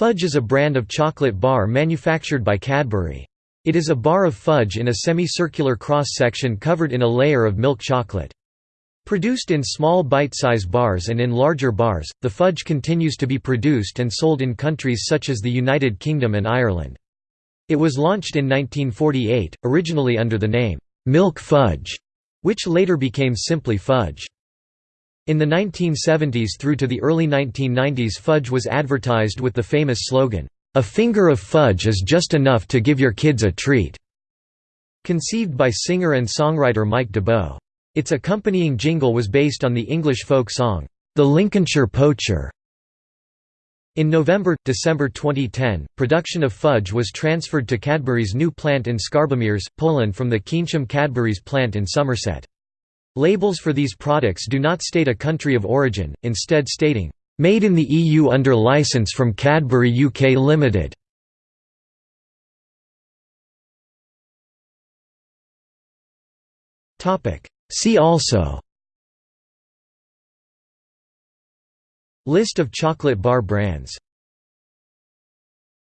Fudge is a brand of chocolate bar manufactured by Cadbury. It is a bar of fudge in a semicircular cross-section covered in a layer of milk chocolate. Produced in small bite-size bars and in larger bars, the fudge continues to be produced and sold in countries such as the United Kingdom and Ireland. It was launched in 1948, originally under the name, "'Milk Fudge' which later became simply Fudge. In the 1970s through to the early 1990s Fudge was advertised with the famous slogan, "'A finger of fudge is just enough to give your kids a treat'", conceived by singer and songwriter Mike d'Abo. Its accompanying jingle was based on the English folk song, "'The Lincolnshire Poacher'". In November–December 2010, production of fudge was transferred to Cadbury's new plant in Skarbimierz, Poland from the Keynsham Cadbury's plant in Somerset. Labels for these products do not state a country of origin, instead stating, "...made in the EU under licence from Cadbury UK Limited". See also. List of chocolate bar brands